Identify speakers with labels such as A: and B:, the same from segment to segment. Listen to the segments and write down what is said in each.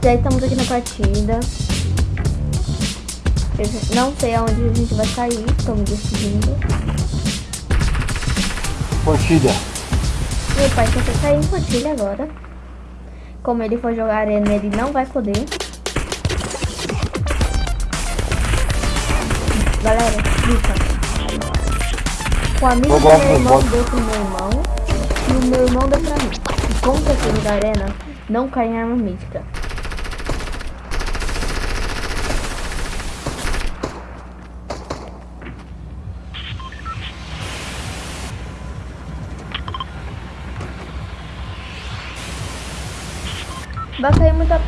A: Já estamos aqui na partida. Eu não sei aonde a gente vai sair, me decidindo.
B: Fortilha.
A: Meu pai quer sair em Fortilha agora. Como ele for jogar arena, ele não vai poder. Galera, fica. O amigo do meu irmão deu pro meu irmão. E o meu irmão deu pra mim. E como que eu da arena, não cai em arma mítica. Vai cair muita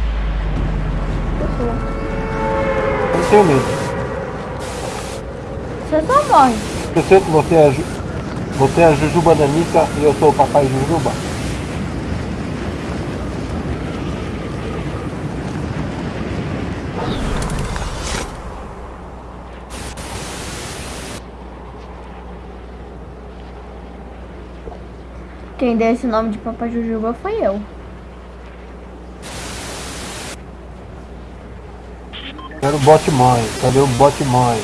A: pessoa.
B: Eu tenho medo.
A: Você só morre.
B: Que você é, a Ju- você é a Jujuba Nanica e eu sou o papai Jujuba.
A: Quem deu esse nome de Papai Jujuba foi eu.
B: Quero o bot mãe. Cadê o bot mãe?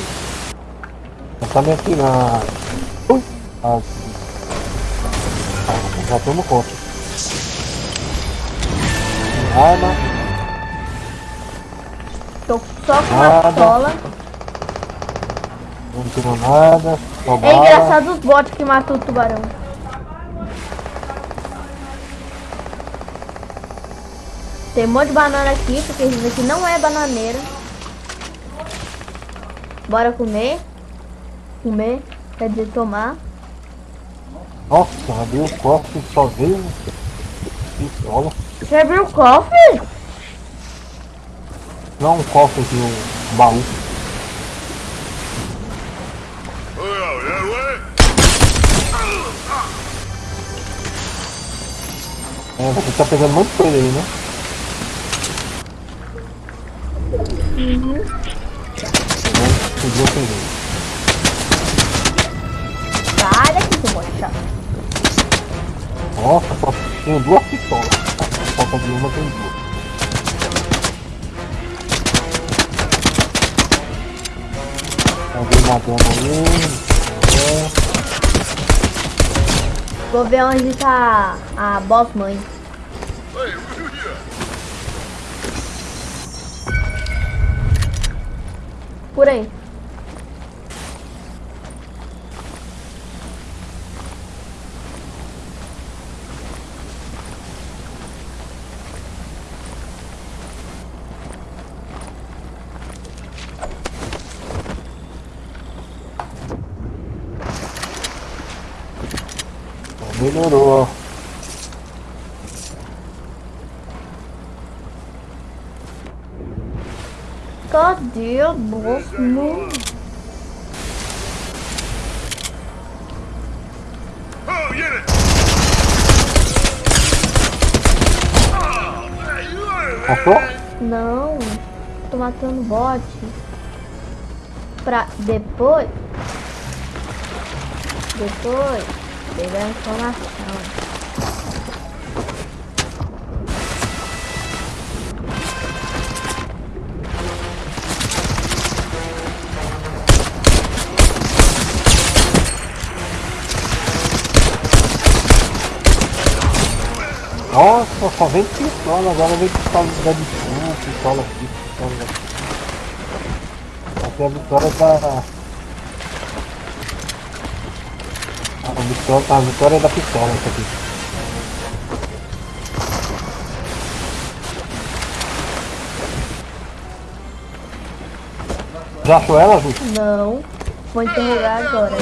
B: Já tá me atirando. Ui. Ah, já tomo conta. Arma.
A: Tô só com uma pistola.
B: Não tirou nada. Só
A: É
B: bala.
A: engraçado os bots que matam o tubarão. Tem um monte de banana aqui, porque isso aqui não é bananeira. Bora comer. Comer, quer dizer tomar.
B: Nossa, abriu o cofre só veio pistola.
A: Você abriu o cofre?
B: Não um cofre aqui, um baú. É, você tá pegando muito coisa aí, né? Uhum. A peguei.
A: Sai daqui, seu bote chato.
B: Nossa, só tenho duas pistolas. Falta de uma, tem duas. Alguém matando.
A: Vou ver onde tá a boss mãe. Por aí.
B: Melhorou.
A: Cadê a
C: are
B: Passou?
A: Não, tô matando bot. Pra depois. Depois pegar a informação.
B: Nossa, só vem pistola, agora vem pistola da Bichu, pistola aqui, pistola aqui. Aqui a vitória tá. A vitória, a vitória é da pistola essa aqui. Já achou ela, Ju?
A: Não, vou interrogar agora.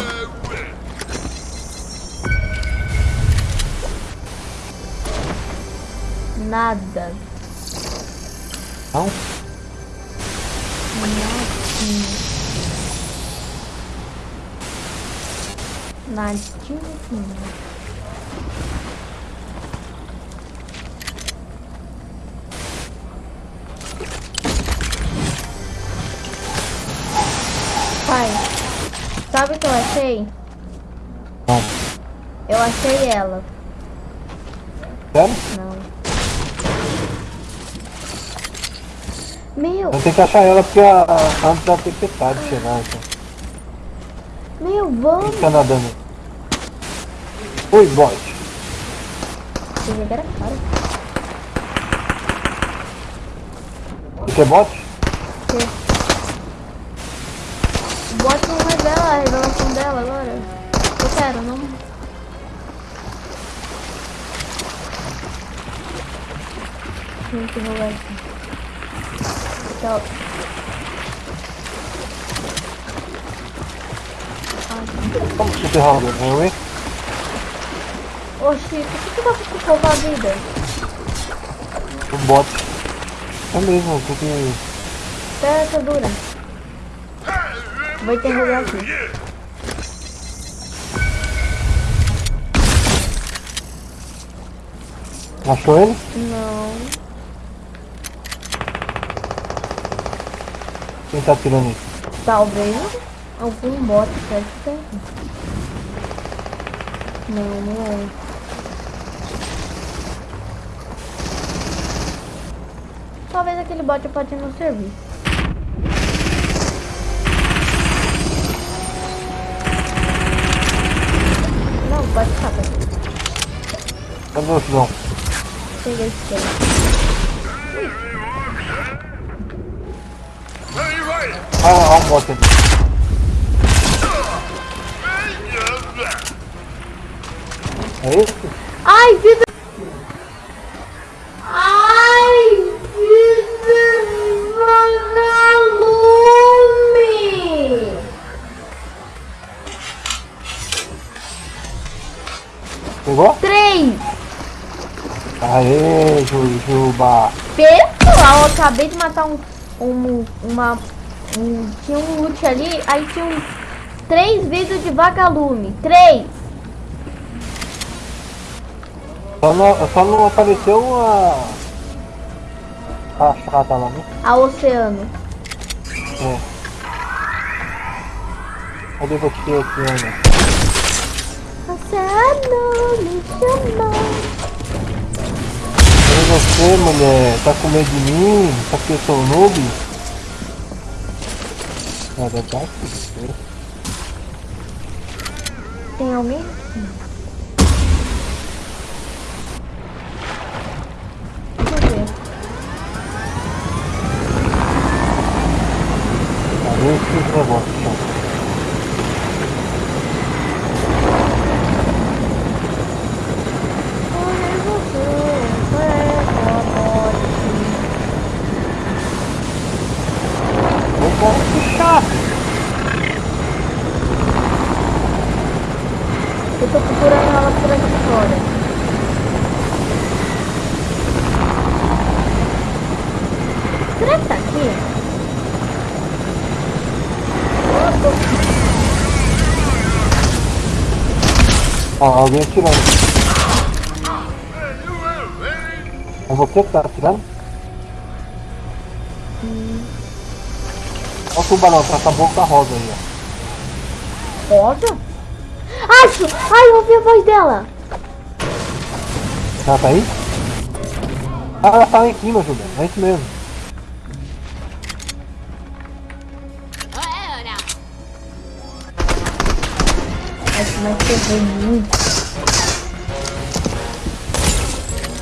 A: Nada.
B: Não?
A: Nadinha. Pai, sabe o que eu achei?
B: Não.
A: Eu achei ela.
B: Sério?
A: Não. Meu,
B: Eu tenho que achar ela porque a, a antes da tempestade chegar, então.
A: meu, vamos.
B: tá nadando? Oi, bot.
A: Você jogar a cara.
B: Você é bot?
A: Você. O bot não revela a revelação dela agora. Eu quero, não. Tem que rolar aqui. Tchau.
B: Como que você roda? Eu, hein?
A: Ô Chico, por que você tá com pouca vida?
B: O bot. É mesmo, porque...
A: Espera essa dura. Vou interrogar aqui.
B: Achou ele?
A: Não.
B: Quem tá atirando isso?
A: Talvez algum bot ter. Não, não é. Talvez aquele bot pode não servir. Não, pode ficar.
B: Cadê o João?
A: Peguei esse.
B: Ah, olha o bot ali. É esse?
A: Ai, vida!
B: Jujuba.
A: Pessoal, eu acabei de matar um. um uma. Um, tinha um loot ali, aí tinha um, três vidros de vagalume. Três!
B: Só não, só não apareceu uma... A chata lá, né?
A: A oceano.
B: É. Cadê você Ana?
A: Oceano, me chamou.
B: Você, mulher? Tá com medo de mim? Só porque eu sou noob? É verdade?
A: Tem alguém? Deixa eu ver.
B: Cadê esse negócio, chão?
A: Olha você, é bote.
B: Opa, que chato!
A: Eu tô procurando ela por aqui fora. Será que tá aqui?
B: Ó, alguém atirando. É você que tá atirando? Olha o tubarão, tá com a boca rosa aí, ó.
A: Rosa? Acho! Ai, eu ouvi a voz dela!
B: Ela tá aí? Ah, ela tá lá em cima, Júlia. É isso mesmo.
A: Mais ferrou muito.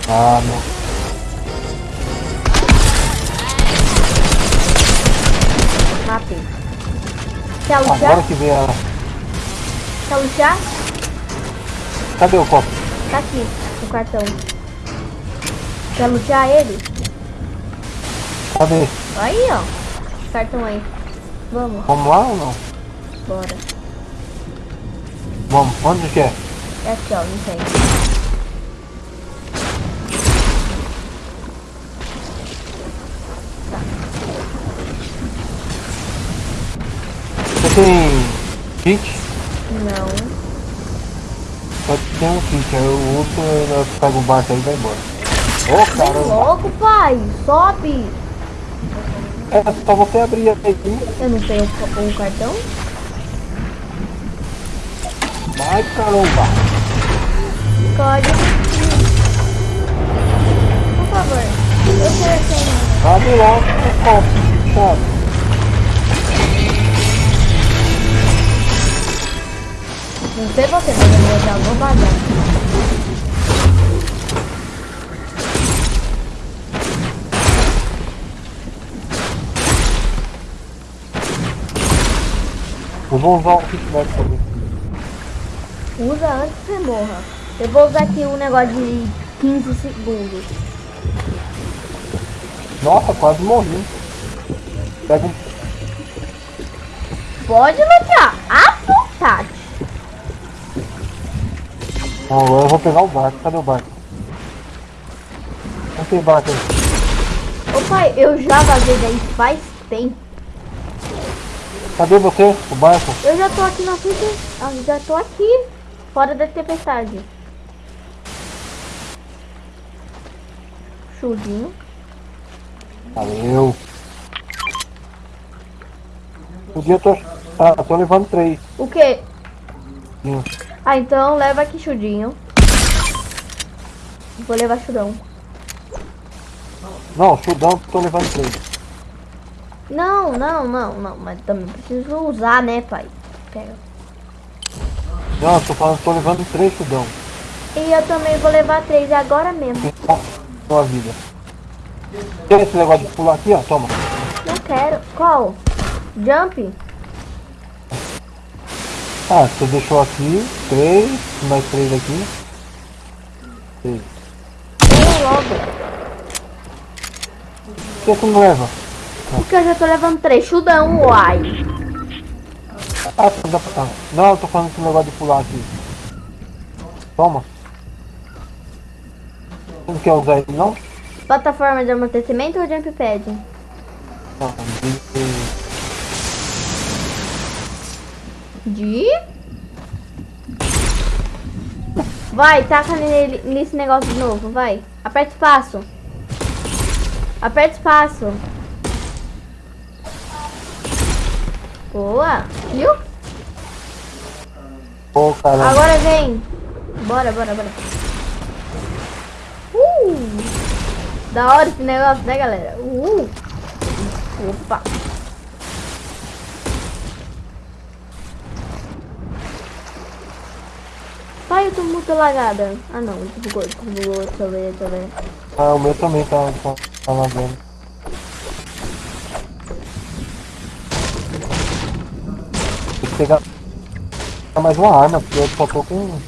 B: Ah, não.
A: Matei. Quer
B: Agora
A: lutear?
B: que vem ela.
A: Quer lutear?
B: Cadê o copo?
A: Tá aqui, o cartão. Quer lutear ele?
B: Cadê?
A: Aí, ó. Cartão aí. Vamos,
B: Vamos lá ou não?
A: bora.
B: Vamos. Onde que é?
A: É aqui, ó, não sei.
B: Você tem kit?
A: Não.
B: Só tem um kit. Aí o outro pega o barco aí e vai embora. Ô,
A: Vem
B: caramba.
A: logo, pai. Sobe.
B: É só você abrir aí.
A: Eu não tenho o, o cartão?
B: Vai, caramba.
A: Código. Por favor. Eu sem.
B: Abre logo o copo, chato.
A: Não sei você, mas eu já vou vazar.
B: Eu vou usar o kitnet também.
A: Usa antes que você morra. Eu vou usar aqui um negócio de 15 segundos.
B: Nossa, quase morri. Pega um.
A: Pode lutar à vontade.
B: Não, agora eu vou pegar o barco. Cadê o barco? Não tem barco aí.
A: Ô pai, eu já vazei daí faz tempo.
B: Cadê você? O barco?
A: Eu já tô aqui na frente. ah, Já tô aqui. Fora da tempestade. Chudinho.
B: Valeu. O dia eu tô. Ah, eu tô levando três.
A: O quê?
B: Sim.
A: Ah, então leva aqui chudinho. Vou levar chudão.
B: Não, chudão, tô levando três.
A: Não, não, não, não. Mas também preciso usar, né, pai? Pega.
B: Não, eu tô falando, tô levando três chudão.
A: E eu também vou levar três agora mesmo.
B: Então, Sua vida. Tem esse negócio de pular aqui, ó, toma.
A: Não quero. Qual? Jump?
B: Ah, você deixou aqui, três, mais três aqui. Três.
A: Vem logo.
B: Por que você não leva?
A: Porque eu já tô levando três. Chudão, uai.
B: Não eu tô falando esse negócio de pular aqui. Toma. Não quer usar ele, não?
A: Plataforma de amortecimento ou jump pad?
B: Não, de-
A: De? Vai, taca nele, nesse negócio de novo, vai. Aperta espaço. Aperta espaço. Boa. Viu?
B: Ô, caramba.
A: Agora vem. Bora, bora, bora. Uh! Da hora esse negócio, né, galera? Uh! Opa! Pai, eu tô muito lagada. Ah, não. Desbugou, desbugou. Deixa eu ver, deixa eu ver.
B: Ah, o meu também tá, tá, tá lavando. Tem que pegar mais uma arma, porque eu só tô com.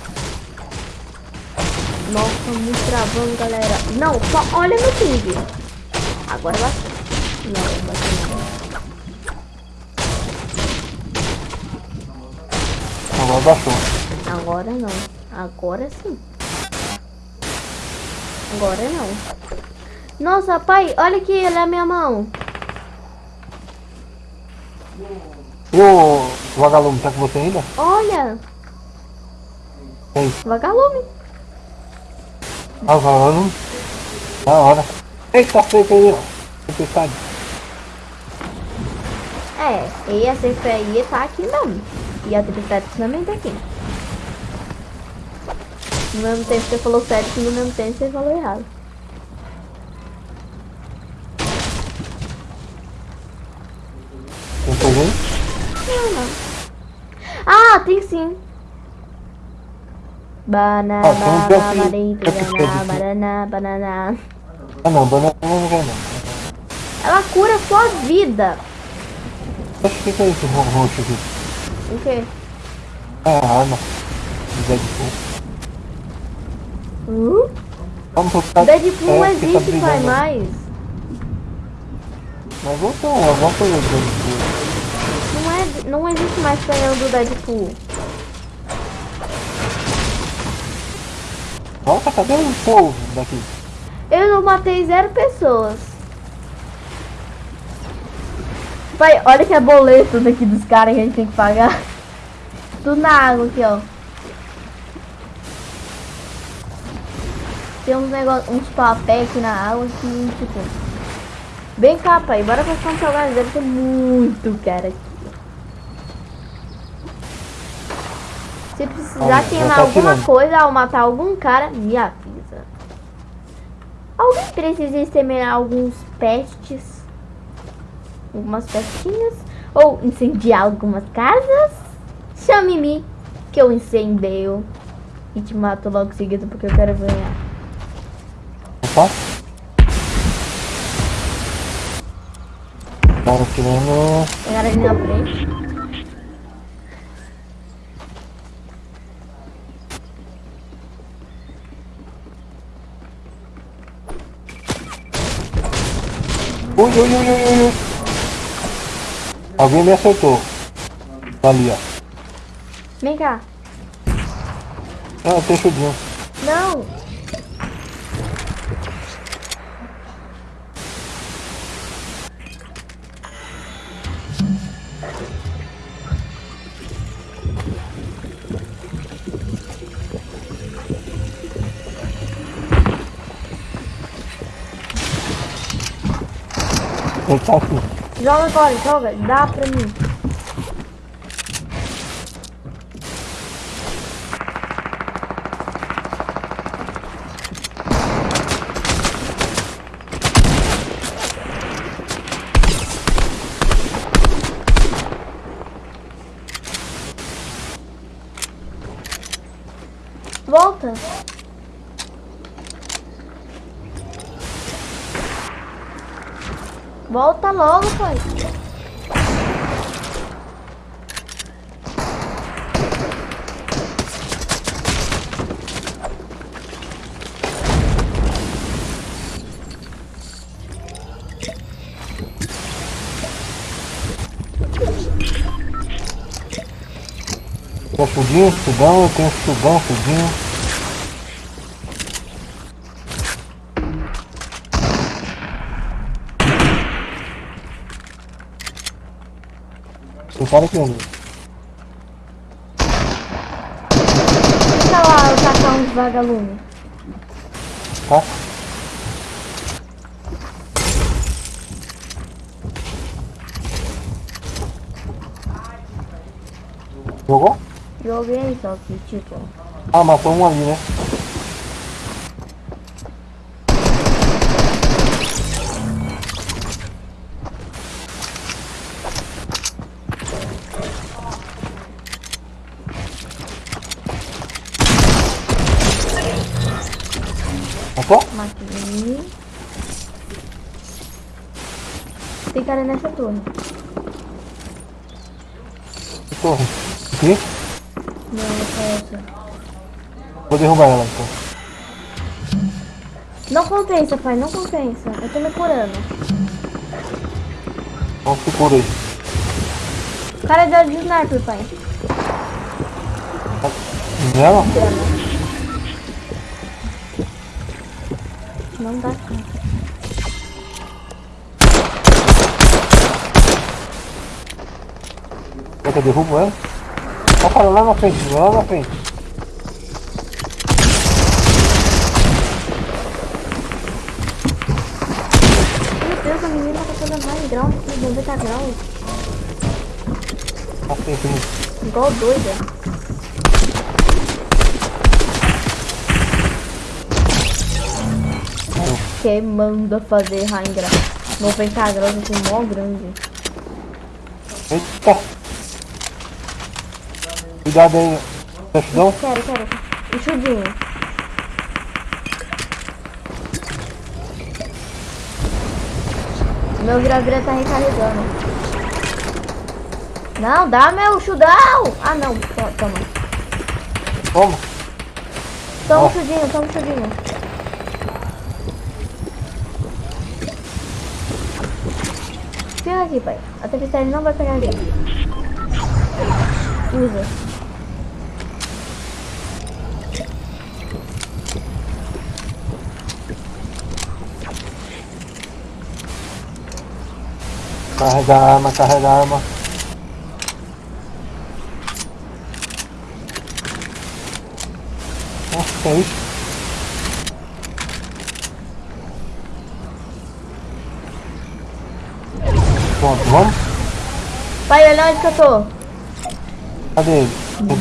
A: Nossa, muito travando, galera. Não, só olha no ping. Agora vai. Não, vai não.
B: Agora baixou.
A: Agora não. Agora sim. Agora não. Nossa, pai, olha aqui, ele é a minha mão.
B: O vagalume, tá com você ainda?
A: Olha,
B: Tem.
A: vagalume.
B: Ah, o vagalume. Da hora. Eita, feito aí, ó. Tempestade.
A: É, e a CFI tá aqui mesmo. E a tempestade também tá aqui. No mesmo tempo você falou certo e no mesmo tempo você falou errado. Não, não. Ah, tem sim. Banana,
B: Ah,
A: banana, banana, banana, banana.
B: Ah não, banana não não.
A: Ela cura sua vida.
B: Acho que é isso, ro- roxo aqui?
A: O quê?
B: É a arma. Deadpool.
A: Uh?
B: Vamos botar.
A: Deadpool não
B: é, tá
A: existe,
B: brigando.
A: mais.
B: Mas voltou, coisa do Deadpool.
A: Não, existe mais canhão do Deadpool.
B: Nossa, cadê o povo daqui?
A: Eu não matei zero pessoas. Pai, olha que é boleto daqui dos caras que a gente tem que pagar. Tudo na água aqui, ó. Tem uns negócios, uns papéis aqui na água que, tipo... Vem cá, pai. Bora passar um salgado. Deve ter muito cara aqui. Se precisar
B: Olha,
A: queimar alguma
B: tirando.
A: coisa ao matar algum cara, me avisa. Alguém precisa exterminar alguns pestes. Algumas pestinhas. Ou incendiar algumas casas. Chame-me que eu incendeio. E te mato logo seguido porque eu quero ganhar.
B: Opa. Cara querendo.
A: Pegar ali na frente.
B: Ui, ui, ui, ui, ui. Alguém me acertou. Ali, ó.
A: Vem cá.
B: Ah, tem chudinho.
A: Não.
B: Tá aqui.
A: Joga agora, joga. Dá pra mim. Volta. Volta logo, pai.
B: Tem chudinho, chudão, eu tenho chudão, Tem cara aqui ainda.
A: Deixa lá eu tacar uns vagalumes.
B: Tá? Jogou?
A: Joguei só que, tipo...
B: Ah, matou um ali, né?
A: Cara nessa torre.
B: Que torre? Aqui?
A: Não, é essa.
B: Vou derrubar ela então.
A: Não compensa, pai, não compensa. Eu tô me curando.
B: Vamos se cura aí.
A: O cara deu de sniper, pai.
B: Nela?
A: Não dá conta.
B: Quer que eu derrubo ela? Ó, cara, lá na frente, lá na frente.
A: Meu Deus, a menina tá toda high grau, 90 graus.
B: Na frente ali.
A: Igual doida. Que manda fazer grau. 90 graus assim, mó grande.
B: Eita! Cuidado aí. Tá chudão?
A: Quero, quero. O chudinho. Meu vira-vira tá recarregando. Não, dá meu chudão! Ah, não. To- Toma.
B: Toma.
A: Toma
B: Ó.
A: o chudinho, toma chudinho. Fica aqui, pai. A tempestade não vai pegar ali. Usa.
B: Carrega a arma, carrega a arma. Nossa, que é isso? Pronto, vamos?
A: Pai, olha onde que eu tô.
B: Cadê ele?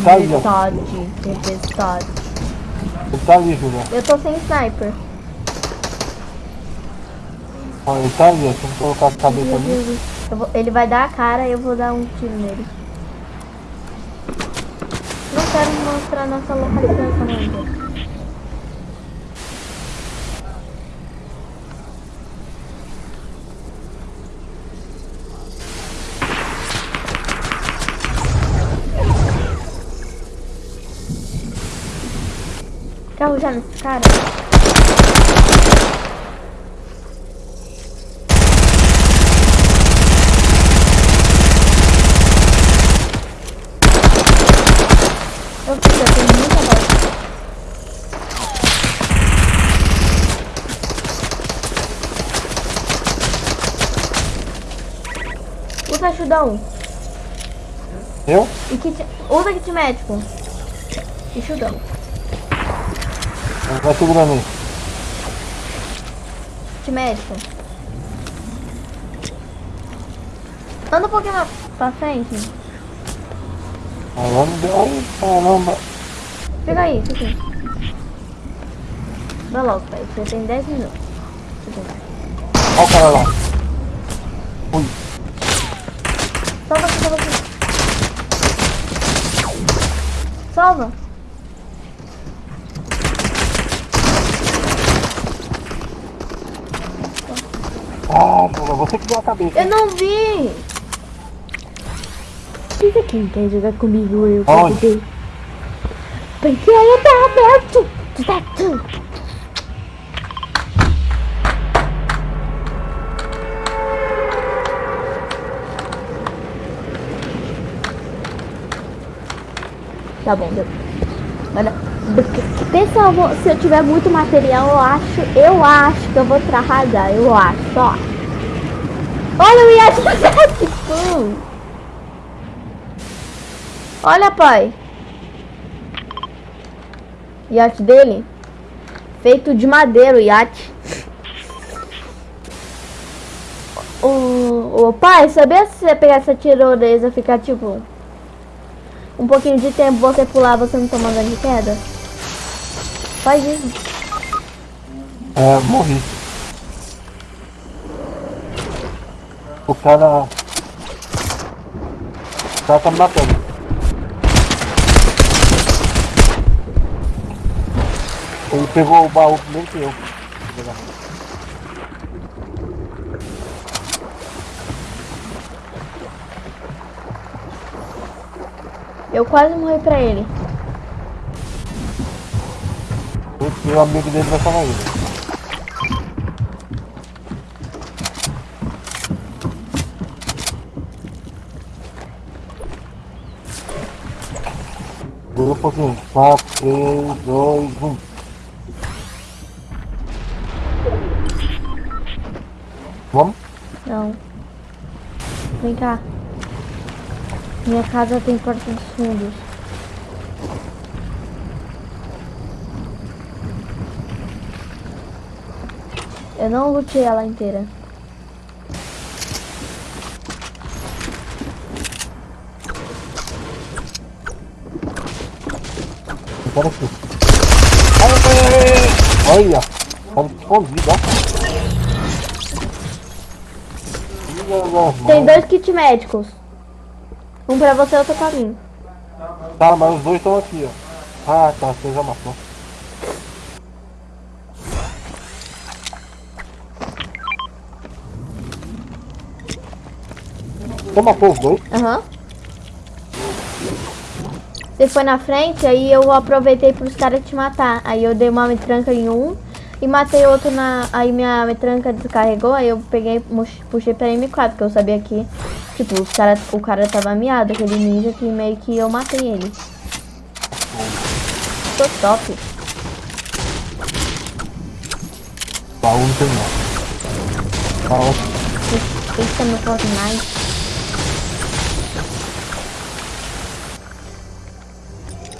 B: Tá.
A: Tempestade, tempestade.
B: Ele tá ali, Julia.
A: Eu tô sem sniper.
B: Ó, ele tá ali, ó. Se eu colocar a cabeça ali.
A: Vou- ele vai dar a cara e eu vou dar um tiro nele. Não quero mostrar nossa localização ainda. Carro já nesse cara? Eu fiz, eu tenho muita bala. Chudão.
B: Eu?
A: E kit... Usa kit médico. E chudão.
B: Ele vai segurando aí.
A: Kit médico. Anda um pouquinho mais pra frente.
B: Ver. Ai, caramba.
A: Aí, fica aí. Vai logo, pai. Você tem 10 minutos.
B: Olha o cara lá. Ui.
A: Salva aqui, salva aqui. Salva.
B: Ah, você que deu a cabeça.
A: Eu não vi. Diz quem quer jogar comigo, eu
B: Aonde?
A: ver. Porque aí tá aberto. Tá tu. Tá bom, deu. Olha, pessoal, se eu tiver muito material, eu acho, eu acho que eu vou arrasar, eu acho, ó. Olha o do Gatsby! Olha, pai. Iate dele. Feito de madeira o iate. O, o pai, sabia se você pegar essa tirolesa ficar tipo um pouquinho de tempo você pular, você não toma dano de queda? Faz isso.
B: É, morri. O cara. O cara tá me matando. Ele pegou o baú primeiro que eu.
A: Eu quase morri pra ele.
B: Esse meu amigo dele vai falar ele. Dura um pouquinho. 4, 3, 2, 1. Vamos?
A: Não. Vem cá. Minha casa tem porta dos fundos. Eu não lutei ela inteira.
B: Espera aqui. Olha! Tá escondido, ó.
A: Tem dois kits médicos. Um pra você e outro pra mim.
B: Tá, mas os dois estão aqui, ó. Ah, tá, você já matou. Você matou os dois?
A: Aham. Você foi na frente, aí eu aproveitei pros caras te matar. Aí eu dei uma metranca em um e matei outro na. Aí minha metranca descarregou, aí eu peguei, puxei pra M4, porque eu sabia que, tipo, os cara, o cara tava miado, aquele ninja que meio que eu matei ele. Tô top.
B: Baú não tem não.
A: Esse é meu Fortnite.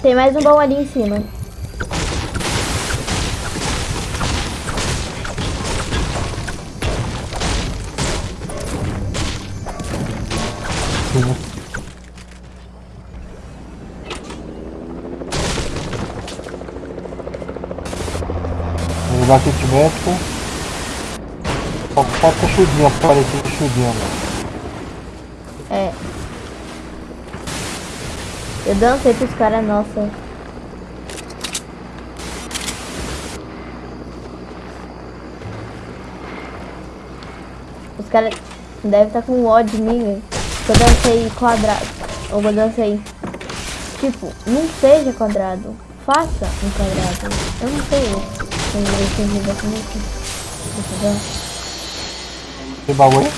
A: Tem mais um baú ali em cima.
B: Médico. Só falta chudinho aparecer chudinho, mano.
A: É. Eu dancei pros caras, nossa. Os caras devem estar com ódio de mim. Eu dancei quadrado. Ou eu dancei. Tipo, não seja quadrado. Faça um quadrado. Eu não sei. Não entendi. Entendeu?
B: Que bagulho?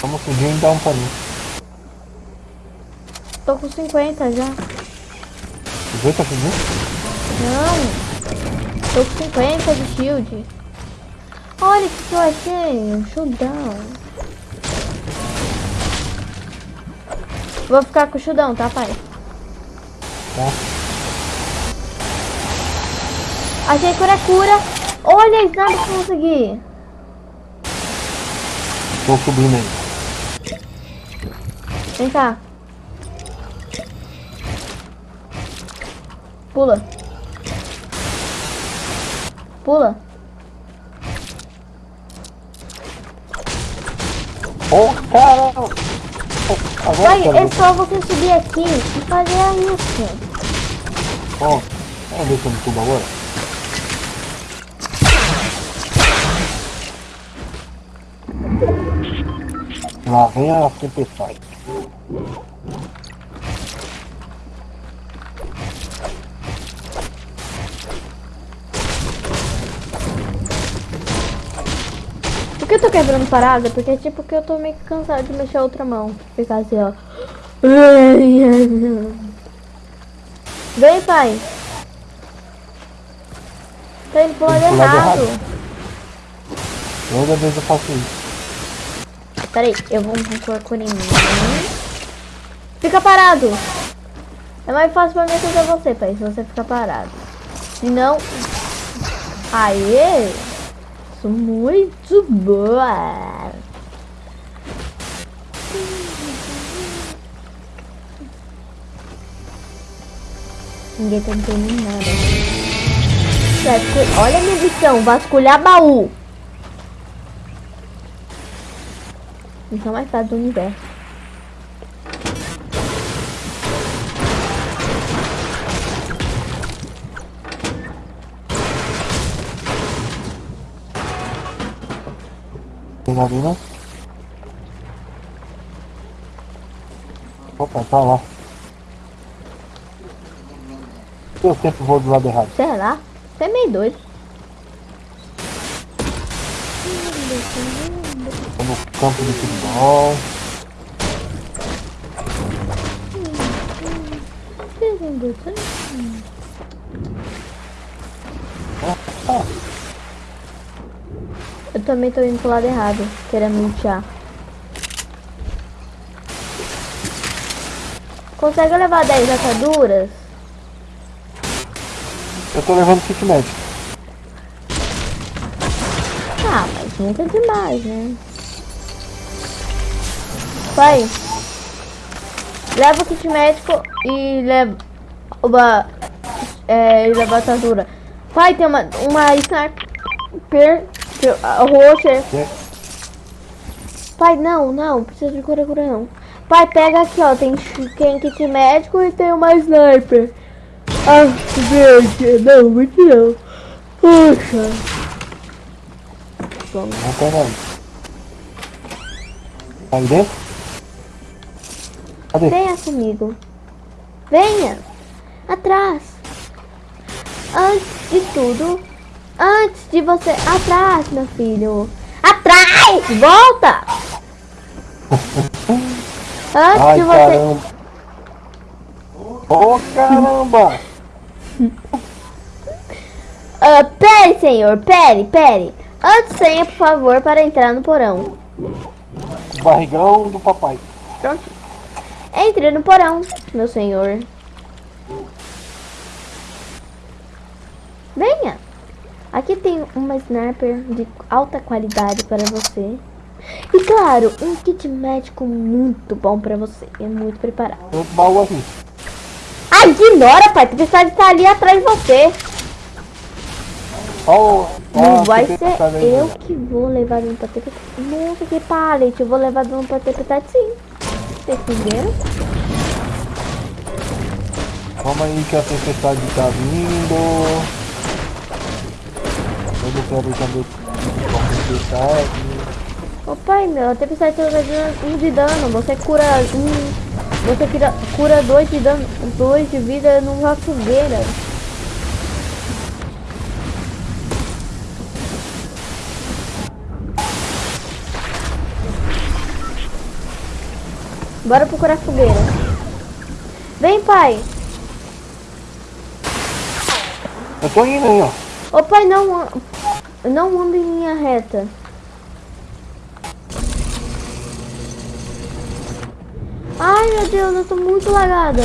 B: Vamos fugir e dar um pra mim.
A: Tô com 50 já.
B: Vê tá fugindo?
A: Não! Tô com 50 de shield. Olha o que eu achei! Um showdown. Vou ficar com o showdown, tá, pai?
B: Tá.
A: Achei cura cura. Olha a sniper que consegui.
B: Tô subindo aí.
A: Vem cá. Pula. Pula.
B: Oh, caramba! Oh,
A: Vai, é só você subir aqui e fazer isso.
B: Ó, vamos ver se eu me subo agora. Lá vem a tempestade.
A: Por que eu tô quebrando parada? Porque tipo que eu tô meio que cansado de mexer a outra mão. Ficar assim, ó. Vem, pai. Tá indo pro lado errado.
B: Toda vez eu faço isso.
A: Peraí, eu vou por em mim. Fica parado. É mais fácil pra mim ajudar você, pai, se você ficar parado. Se não... Aê! Sou muito boa. Ninguém tá entendendo nada. Olha a minha missão, vasculhar baú. Missão mais fácil do universo.
B: Né? Opa, tá lá. Eu sempre vou do lado errado.
A: Sei lá, você é meio doido.
B: No campo de futebol.
A: Eu também tô indo pro lado errado, querendo lutear. Consegue levar 10 ataduras?
B: eu tô levando kit médico.
A: Ah, mas nunca é demais, né? Pai, leva o kit médico e leva uma, é, leva a atadura. Pai, tem uma, uma sniper roxa. Pai, não, não, precisa de cura, cura não. Pai, pega aqui, ó, tem, tem kit médico e tem uma sniper. Ah, verde, não, muito não. Poxa. Vamos.
B: Nada. Tá dentro? Cadê?
A: Venha comigo. Venha. Atrás. Antes de tudo. Antes de você. Atrás, meu filho. Atrás! Volta! Antes
B: Ai,
A: de você.
B: caramba. Ô, caramba!
A: Ah, pere, senhor. Pere, pere. Antes senha, por favor, para entrar no porão.
B: Barrigão do papai.
A: Pronto. Entre no porão, meu senhor. Venha. Aqui tem uma sniper de alta qualidade para você. E claro, um kit médico muito bom para você. É muito preparado.
B: Tem outro baú aqui.
A: Ah, ignora, pai. A tempestade está ali atrás de você.
B: Ó,
A: Não
B: ó,
A: vai ser
B: tá
A: eu que vou levar dano pra ter Nossa, que pallet. Eu vou levar dano pra ter sim. Vocês entenderam?
B: Calma aí que a tempestade tá vindo. Eu não quero também com a tempestade.
A: Ô pai, meu, a tempestade tá dando um de dano. Você cura um. Você cura, cura dois de dano. Dois de vida numa fogueira. Bora procurar fogueira. Vem, pai.
B: Eu tô indo aí, ó.
A: Ô pai, não, não anda em linha reta. Ai meu Deus, eu tô muito lagada.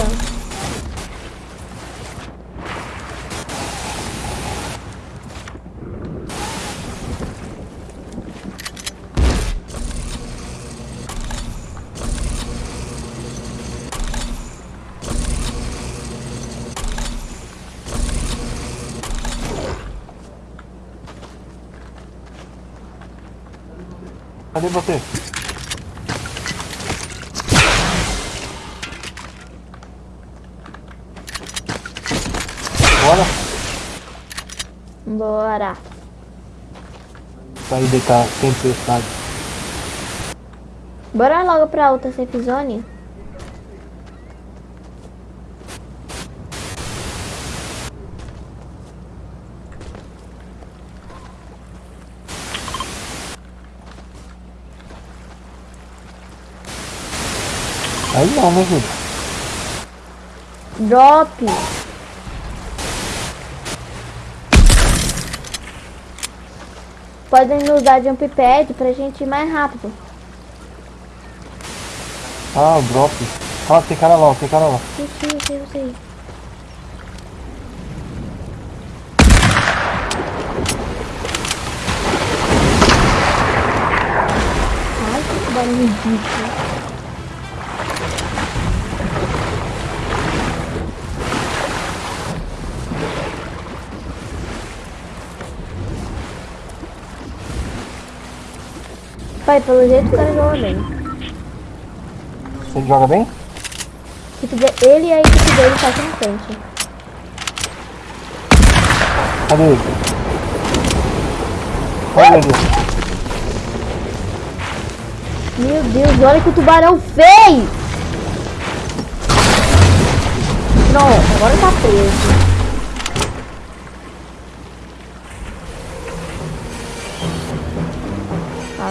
B: Cadê você? Bora
A: Bora.
B: sair deitar tempestade.
A: Bora logo pra outra safe zone.
B: Aí não, né, Júlio?
A: Drop. Podem nos dar jump pad pra gente ir mais rápido.
B: Ah, o drop. Ah, tem cara lá, tem cara lá.
A: Sei, eu sei. Ai, que barulho ridículo. Pai, pelo jeito o cara joga bem.
B: Você joga bem?
A: Ele e a equipe dele tá aqui na frente.
B: Cadê ele? Olha ali.
A: Meu Deus, olha que o tubarão fez! Pronto, agora tá preso.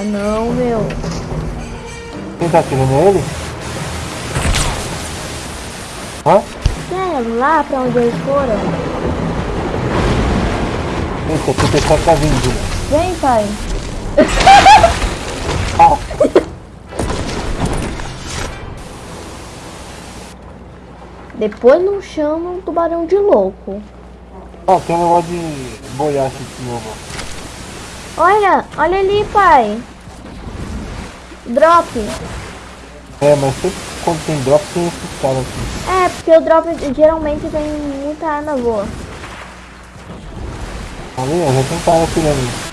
A: Não, meu.
B: Quem tá atirando ele? Hã?
A: É lá pra onde eles foram.
B: Eita, a tempestade tá vindo, Júlio.
A: Vem, pai.
B: Ah,
A: Depois não chama um tubarão de louco.
B: ah, tem um negócio de boiache de novo.
A: Olha, olha ali, pai. Drop.
B: É, mas sempre quando tem drop tem esses caras aqui.
A: É, porque o drop geralmente tem muita arma boa.
B: Ali, ó, já tem cara atirando.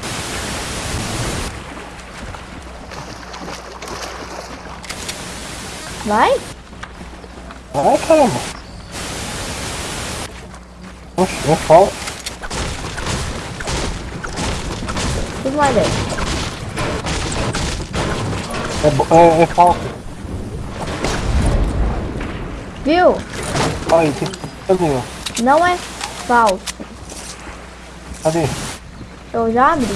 A: Vai?
B: Ai, caramba. Oxe, é falso.
A: Tudo mais dele.
B: É, é, é falso.
A: Viu?
B: Aí, tem ó?
A: Não é falso.
B: Cadê?
A: Eu já abri.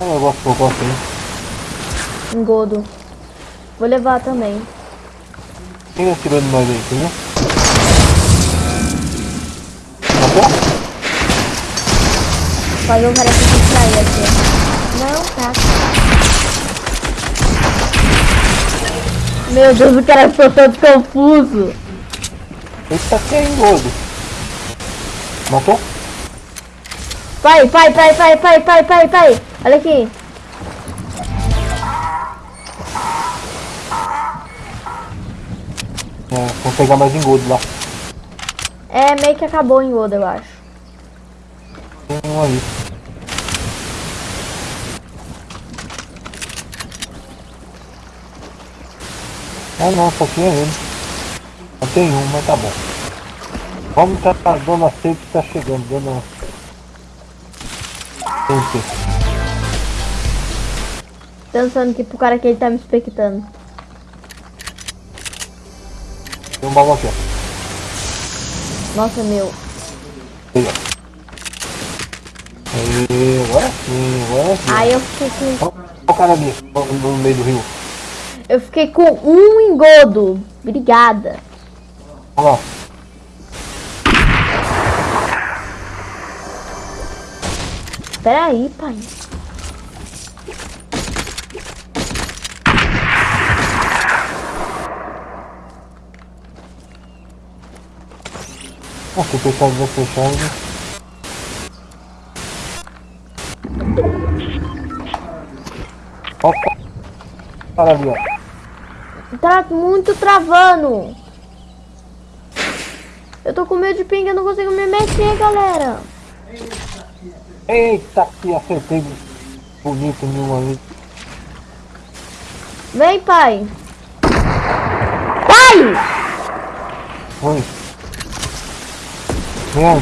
B: Olha o negócio que eu gosto aí.
A: Engodo. Vou levar também.
B: Quem atirou em nós aí, entendeu?
A: Fazer o cara se distrair aqui. Não, tá. Meu Deus, o cara ficou todo confuso.
B: Esse tá aqui é gordo. Matou?
A: Pai, pai, pai, pai, pai, pai, pai, pai. Olha aqui.
B: É, vou pegar mais engodo lá.
A: É, meio que acabou em Oda, eu acho.
B: Tem um aí. Ah não, só tinha ele. Só tem um, mas tá bom. Vamos que a dona Seite tá chegando, dona. Seite.
A: Pensando que pro cara que ele tá me expectando.
B: Tem um baú aqui, ó.
A: Nossa, meu.
B: Aí, ó. Aí, agora sim, agora sim.
A: Aí eu fiquei com.
B: Olha o cara ali, no, no meio do rio.
A: Eu fiquei com um engodo. Obrigada.
B: Olha lá.
A: Pera aí, pai.
B: Ah, se o pessoal vai fechar, né? Olha o cara ali, ó.
A: Tá muito travando. Eu tô com medo de ping, eu não consigo me mexer, galera.
B: Eita, que acertei bonito nenhum ali.
A: Vem, pai. Pai!
B: Foi. Vem.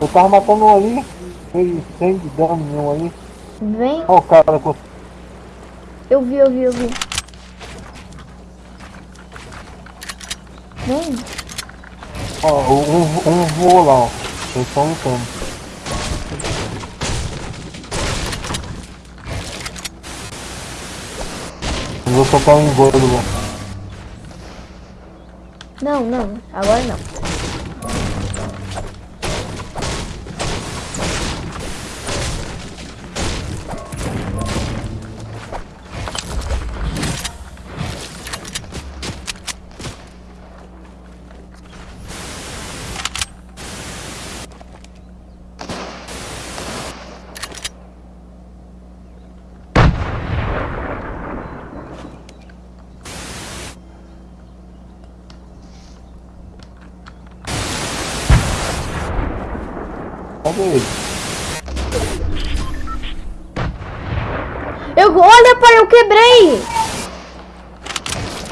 B: Eu tava matando um ali, ele sem dano nenhum ali.
A: Vem.
B: Olha o cara
A: Eu vi, eu vi, eu vi.
B: Ó, um, um voou lá, ó. Eles estão lutando. Eu vou soltar um engordo lá.
A: Não, não. Agora não.
B: Cadê ele?
A: Eu, olha, pai, eu quebrei.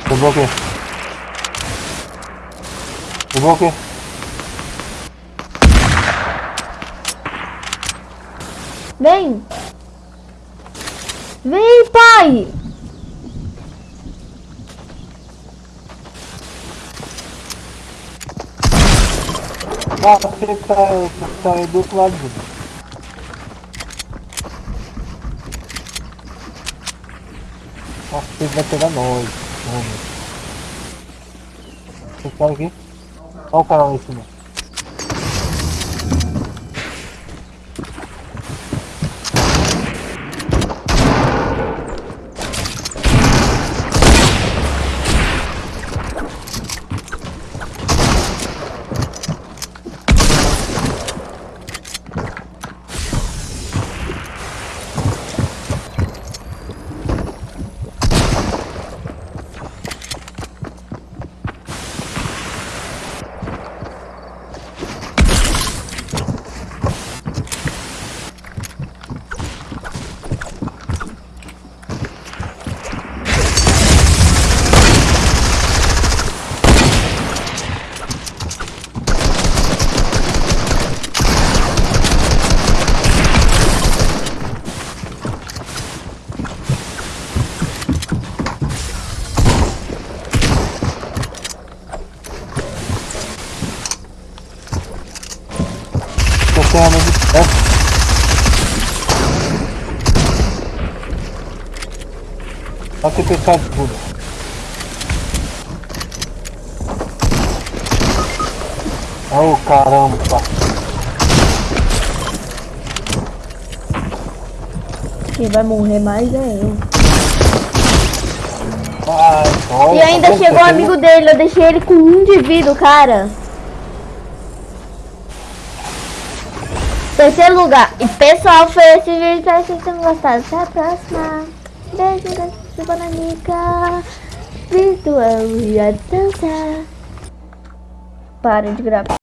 B: Quebrou o quê? Quebrou o quê?
A: Vem. Vem, pai.
B: Ah, você tá, tá do outro lado. Nossa, ele vai pegar nós. Vamos. Esse cara aqui. Olha o cara lá em cima. Tô sem arma de perto. Olha que de tudo. Oh caramba!
A: Quem vai morrer mais é eu.
B: Ai,
A: E ainda chegou o
B: Você
A: amigo dele, eu deixei ele com um de vida, cara. Terceiro lugar. E pessoal, foi esse vídeo. Espero que vocês tenham gostado. Até a próxima. Beijo da Subanica. Virtual e a dança. Para de gravar.